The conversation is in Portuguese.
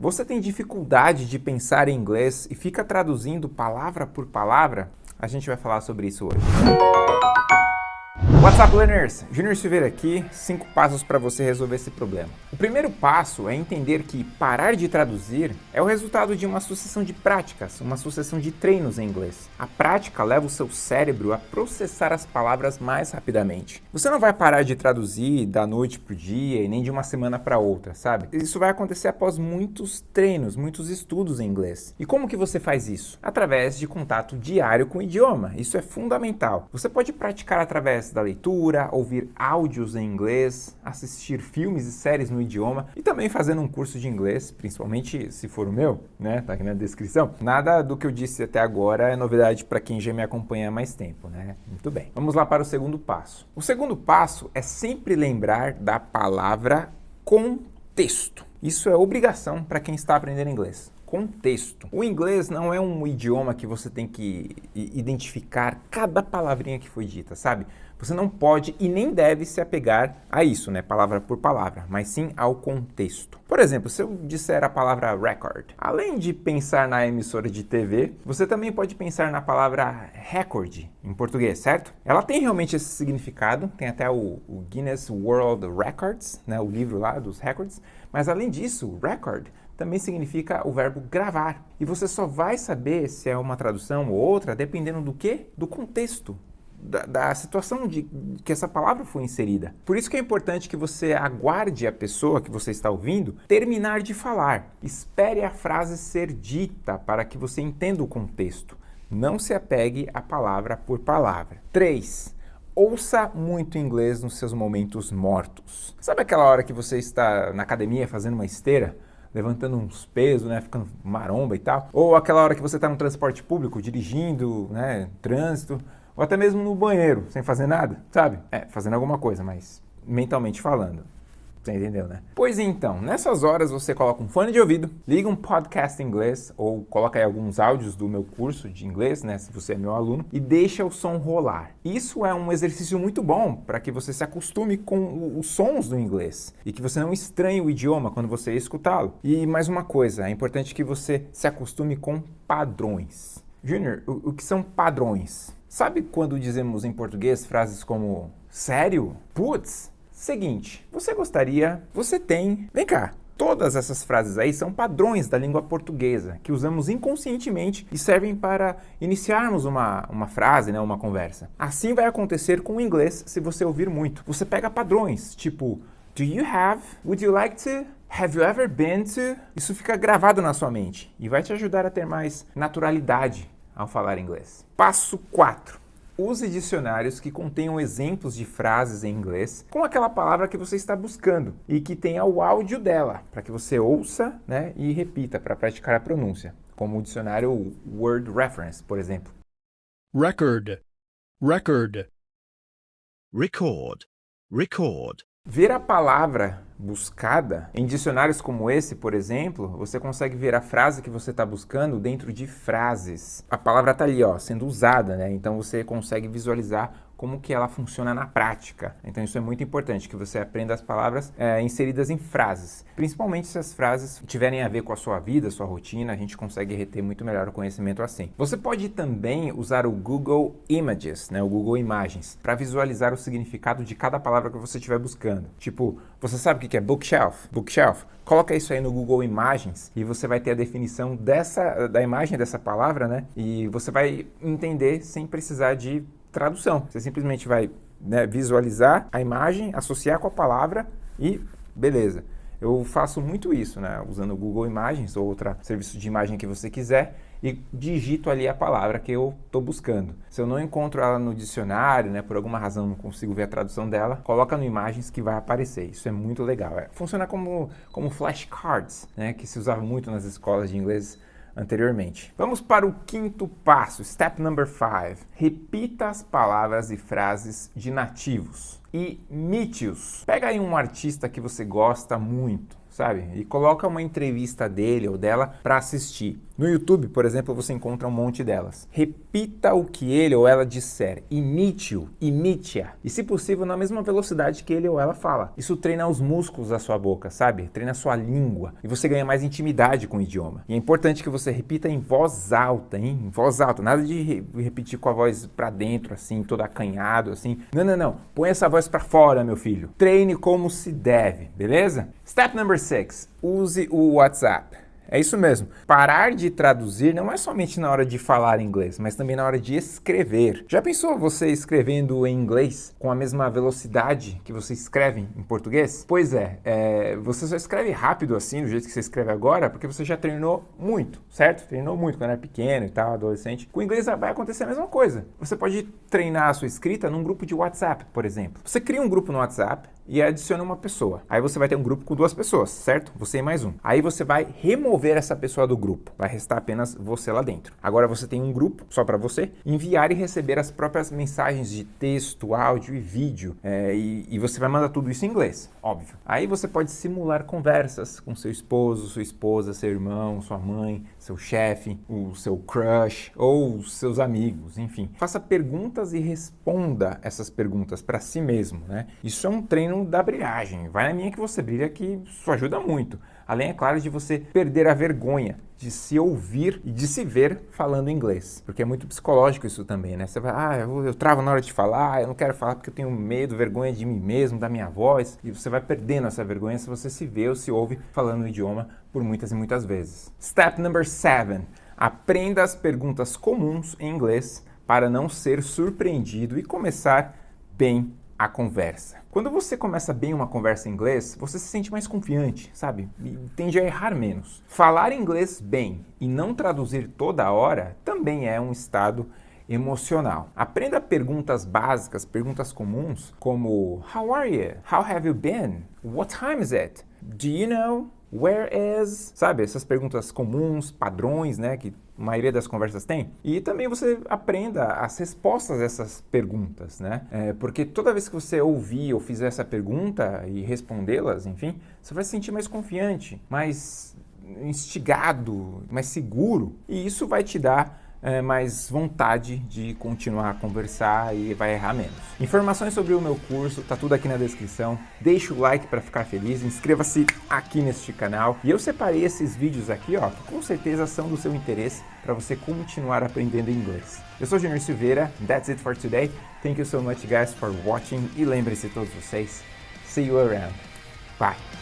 Você tem dificuldade de pensar em inglês e fica traduzindo palavra por palavra? A gente vai falar sobre isso hoje. What's up, learners? Junior Silveira aqui, 5 passos para você resolver esse problema. O primeiro passo é entender que parar de traduzir é o resultado de uma sucessão de práticas, uma sucessão de treinos em inglês. A prática leva o seu cérebro a processar as palavras mais rapidamente. Você não vai parar de traduzir da noite para o dia e nem de uma semana para outra, sabe? Isso vai acontecer após muitos treinos, muitos estudos em inglês. E como que você faz isso? Através de contato diário com o idioma. Isso é fundamental. Você pode praticar através da leitura, ouvir áudios em inglês, assistir filmes e séries no idioma e também fazendo um curso de inglês, principalmente se for o meu, né? Tá aqui na descrição. Nada do que eu disse até agora é novidade para quem já me acompanha há mais tempo, né? Muito bem. Vamos lá para o segundo passo. O segundo passo é sempre lembrar da palavra contexto. Isso é obrigação para quem está aprendendo inglês contexto. O inglês não é um idioma que você tem que identificar cada palavrinha que foi dita, sabe? Você não pode e nem deve se apegar a isso, né, palavra por palavra, mas sim ao contexto. Por exemplo, se eu disser a palavra record, além de pensar na emissora de TV, você também pode pensar na palavra record em português, certo? Ela tem realmente esse significado, tem até o, o Guinness World Records, né, o livro lá dos records, mas além disso, record também significa o verbo gravar. E você só vai saber se é uma tradução ou outra dependendo do que? Do contexto da, da, situação de que essa palavra foi inserida. Por isso que é importante que você aguarde a pessoa que você está ouvindo terminar de falar. Espere a frase ser dita para que você entenda o contexto. Não se apegue a palavra por palavra. 3. Ouça muito inglês nos seus momentos mortos. Sabe aquela hora que você está na academia fazendo uma esteira? levantando uns pesos, né, ficando maromba e tal. Ou aquela hora que você está no transporte público, dirigindo, né, trânsito, ou até mesmo no banheiro, sem fazer nada, sabe? É, fazendo alguma coisa, mas mentalmente falando. Você entendeu, né? Pois então, nessas horas você coloca um fone de ouvido, liga um podcast em inglês ou coloca aí alguns áudios do meu curso de inglês, né, se você é meu aluno, e deixa o som rolar. Isso é um exercício muito bom para que você se acostume com os sons do inglês e que você não estranhe o idioma quando você escutá-lo. E mais uma coisa, é importante que você se acostume com padrões. Junior, o, o que são padrões? Sabe quando dizemos em português frases como sério? Putz, seguinte, você gostaria, você tem, vem cá, Todas essas frases aí são padrões da língua portuguesa, que usamos inconscientemente e servem para iniciarmos uma, uma frase, né, uma conversa. Assim vai acontecer com o inglês se você ouvir muito. Você pega padrões, tipo Do you have? Would you like to? Have you ever been to? Isso fica gravado na sua mente e vai te ajudar a ter mais naturalidade ao falar inglês. Passo 4. Use dicionários que contenham exemplos de frases em inglês com aquela palavra que você está buscando e que tenha o áudio dela, para que você ouça né, e repita para praticar a pronúncia, como o dicionário Word Reference, por exemplo. Record, record. Record, record. Ver a palavra buscada, em dicionários como esse, por exemplo, você consegue ver a frase que você está buscando dentro de frases. A palavra está ali, ó, sendo usada, né? Então você consegue visualizar como que ela funciona na prática. Então isso é muito importante, que você aprenda as palavras é, inseridas em frases. Principalmente se as frases tiverem a ver com a sua vida, sua rotina, a gente consegue reter muito melhor o conhecimento assim. Você pode também usar o Google Images, né, o Google Imagens, para visualizar o significado de cada palavra que você estiver buscando. Tipo, você sabe o que é bookshelf? Bookshelf. Coloca isso aí no Google Imagens e você vai ter a definição dessa, da imagem dessa palavra, né? E você vai entender sem precisar de tradução. Você simplesmente vai né, visualizar a imagem, associar com a palavra e beleza. Eu faço muito isso, né, usando o Google Imagens ou outro serviço de imagem que você quiser e digito ali a palavra que eu estou buscando. Se eu não encontro ela no dicionário, né, por alguma razão não consigo ver a tradução dela, coloca no Imagens que vai aparecer. Isso é muito legal. É, funciona como, como flashcards, né, que se usava muito nas escolas de inglês anteriormente. Vamos para o quinto passo, step number five. Repita as palavras e frases de nativos e imite-os. Pega aí um artista que você gosta muito, sabe? E coloca uma entrevista dele ou dela para assistir. No YouTube, por exemplo, você encontra um monte delas. Repita o que ele ou ela disser. Imite-o, imite-a. E se possível, na mesma velocidade que ele ou ela fala. Isso treina os músculos da sua boca, sabe? Treina a sua língua. E você ganha mais intimidade com o idioma. E é importante que você repita em voz alta, hein? Em voz alta. Nada de re repetir com a voz para dentro, assim, todo acanhado, assim. Não, não, não. Põe essa voz para fora, meu filho. Treine como se deve, beleza? Step number Use o WhatsApp. É isso mesmo. Parar de traduzir não é somente na hora de falar inglês, mas também na hora de escrever. Já pensou você escrevendo em inglês com a mesma velocidade que você escreve em português? Pois é, é, você só escreve rápido assim, do jeito que você escreve agora, porque você já treinou muito, certo? Treinou muito quando era pequeno e tal, adolescente. Com o inglês vai acontecer a mesma coisa. Você pode treinar a sua escrita num grupo de WhatsApp, por exemplo. Você cria um grupo no WhatsApp, e adiciona uma pessoa. Aí você vai ter um grupo com duas pessoas, certo? Você e mais um. Aí você vai remover essa pessoa do grupo. Vai restar apenas você lá dentro. Agora você tem um grupo só para você enviar e receber as próprias mensagens de texto, áudio e vídeo. É, e, e você vai mandar tudo isso em inglês, óbvio. Aí você pode simular conversas com seu esposo, sua esposa, seu irmão, sua mãe, seu chefe, o seu crush ou seus amigos, enfim. Faça perguntas e responda essas perguntas para si mesmo, né? Isso é um treino da brilhagem. Vai na minha que você brilha que isso ajuda muito. Além, é claro, de você perder a vergonha de se ouvir e de se ver falando inglês. Porque é muito psicológico isso também, né? Você vai, ah, eu, eu travo na hora de falar, eu não quero falar porque eu tenho medo, vergonha de mim mesmo, da minha voz. E você vai perdendo essa vergonha se você se vê ou se ouve falando o idioma por muitas e muitas vezes. Step number seven. Aprenda as perguntas comuns em inglês para não ser surpreendido e começar bem a conversa. Quando você começa bem uma conversa em inglês, você se sente mais confiante, sabe? E tende a errar menos. Falar inglês bem e não traduzir toda hora também é um estado emocional. Aprenda perguntas básicas, perguntas comuns, como How are you? How have you been? What time is it? Do you know? Where is? Sabe, essas perguntas comuns, padrões, né, que a maioria das conversas tem. E também você aprenda as respostas dessas perguntas, né? É, porque toda vez que você ouvir ou fizer essa pergunta e respondê-las, enfim, você vai se sentir mais confiante, mais instigado, mais seguro. E isso vai te dar é, mais vontade de continuar a conversar e vai errar menos. Informações sobre o meu curso, tá tudo aqui na descrição. Deixa o like para ficar feliz, inscreva-se aqui neste canal. E eu separei esses vídeos aqui, ó, que com certeza são do seu interesse para você continuar aprendendo inglês. Eu sou Junior Silveira, that's it for today. Thank you so much guys for watching e lembre-se todos vocês, see you around. Bye!